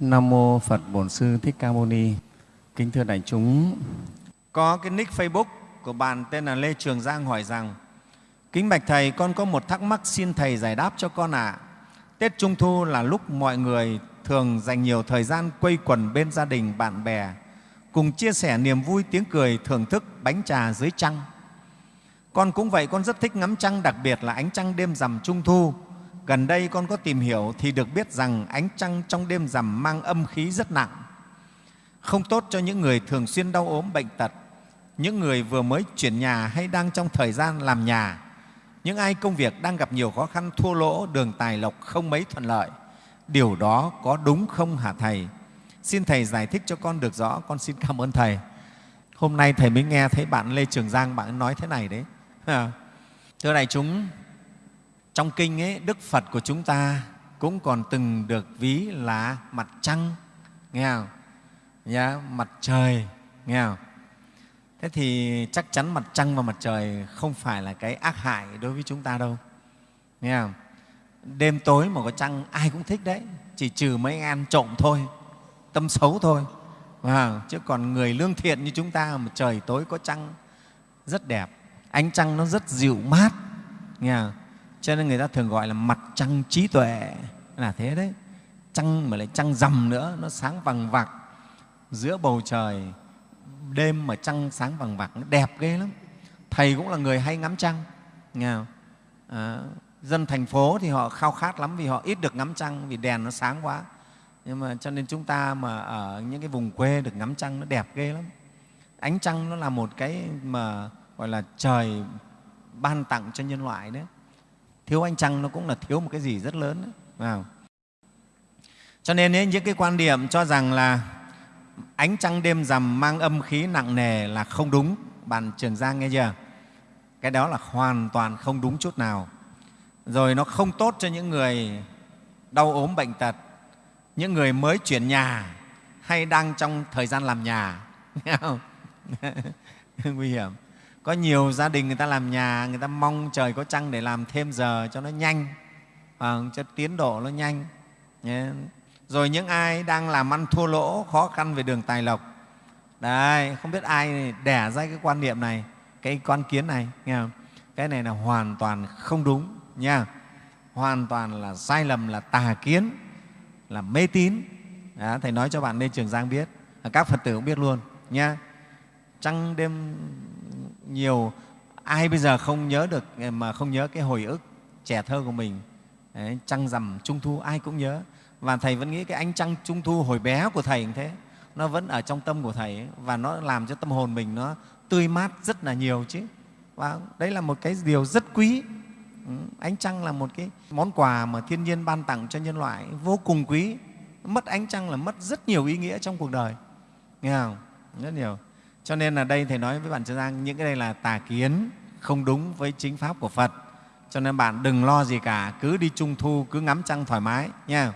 Nam mô Phật Bổn Sư Thích Ca Mâu Ni. Kính thưa đại chúng, có cái nick Facebook của bạn tên là Lê Trường Giang hỏi rằng: Kính bạch thầy, con có một thắc mắc xin thầy giải đáp cho con ạ. À. Tết Trung thu là lúc mọi người thường dành nhiều thời gian quây quần bên gia đình, bạn bè, cùng chia sẻ niềm vui, tiếng cười, thưởng thức bánh trà dưới trăng. Con cũng vậy, con rất thích ngắm trăng, đặc biệt là ánh trăng đêm rằm Trung thu. Gần đây con có tìm hiểu thì được biết rằng ánh trăng trong đêm rằm mang âm khí rất nặng, không tốt cho những người thường xuyên đau ốm bệnh tật, những người vừa mới chuyển nhà hay đang trong thời gian làm nhà, những ai công việc đang gặp nhiều khó khăn, thua lỗ, đường tài lộc không mấy thuận lợi. Điều đó có đúng không hả Thầy? Xin Thầy giải thích cho con được rõ, con xin cảm ơn Thầy. Hôm nay Thầy mới nghe thấy bạn Lê Trường Giang, bạn nói thế này đấy. Thưa đại chúng, trong kinh ấy, Đức Phật của chúng ta cũng còn từng được ví là mặt trăng, nghe không? Nha, mặt trời, nghe không? Thế thì chắc chắn mặt trăng và mặt trời không phải là cái ác hại đối với chúng ta đâu. Nghe không? Đêm tối mà có trăng ai cũng thích đấy, chỉ trừ mấy ăn trộm thôi, tâm xấu thôi. À, chứ còn người lương thiện như chúng ta mà trời tối có trăng rất đẹp, ánh trăng nó rất dịu mát, nghe không? Cho nên người ta thường gọi là mặt trăng trí tuệ. Là thế đấy. Trăng mà lại trăng rằm nữa nó sáng vằng vặc. Giữa bầu trời đêm mà trăng sáng vằng vặc nó đẹp ghê lắm. Thầy cũng là người hay ngắm trăng nghe không? À, dân thành phố thì họ khao khát lắm vì họ ít được ngắm trăng vì đèn nó sáng quá. Nhưng mà cho nên chúng ta mà ở những cái vùng quê được ngắm trăng nó đẹp ghê lắm. Ánh trăng nó là một cái mà gọi là trời ban tặng cho nhân loại đấy thiếu ánh trăng nó cũng là thiếu một cái gì rất lớn đấy. Cho nên ấy, những cái quan điểm cho rằng là ánh trăng đêm rằm mang âm khí nặng nề là không đúng. Bạn trường giang nghe chưa? Cái đó là hoàn toàn không đúng chút nào. Rồi nó không tốt cho những người đau ốm bệnh tật những người mới chuyển nhà hay đang trong thời gian làm nhà. Nghe không? Nguy hiểm có nhiều gia đình người ta làm nhà người ta mong trời có trăng để làm thêm giờ cho nó nhanh à, cho tiến độ nó nhanh. Rồi những ai đang làm ăn thua lỗ khó khăn về đường tài lộc. Đấy không biết ai đẻ ra cái quan niệm này cái quan kiến này nghe không? cái này là hoàn toàn không đúng nha. Hoàn toàn là sai lầm là tà kiến là mê tín. Đó, thầy nói cho bạn lên trường giang biết. Các phật tử cũng biết luôn nha. Trăng đêm nhiều ai bây giờ không nhớ được ờ, mà không nhớ cái hồi ức trẻ thơ của mình. Đấy, trăng rằm trung thu ai cũng nhớ. Và thầy vẫn nghĩ cái ánh trăng trung thu hồi bé của thầy như thế. Nó vẫn ở trong tâm của thầy ấy, và nó làm cho tâm hồn mình nó tươi mát rất là nhiều chứ. Và đấy là một cái điều rất quý. Ừ, ánh trăng là một cái món quà mà thiên nhiên ban tặng cho nhân loại vô cùng quý. Mất ánh trăng là mất rất nhiều ý nghĩa trong cuộc đời. Nghe không? Rất nhiều cho nên là đây Thầy nói với bạn Trần Giang, những cái đây là tà kiến, không đúng với chính Pháp của Phật. Cho nên bạn đừng lo gì cả, cứ đi trung thu, cứ ngắm trăng thoải mái nha.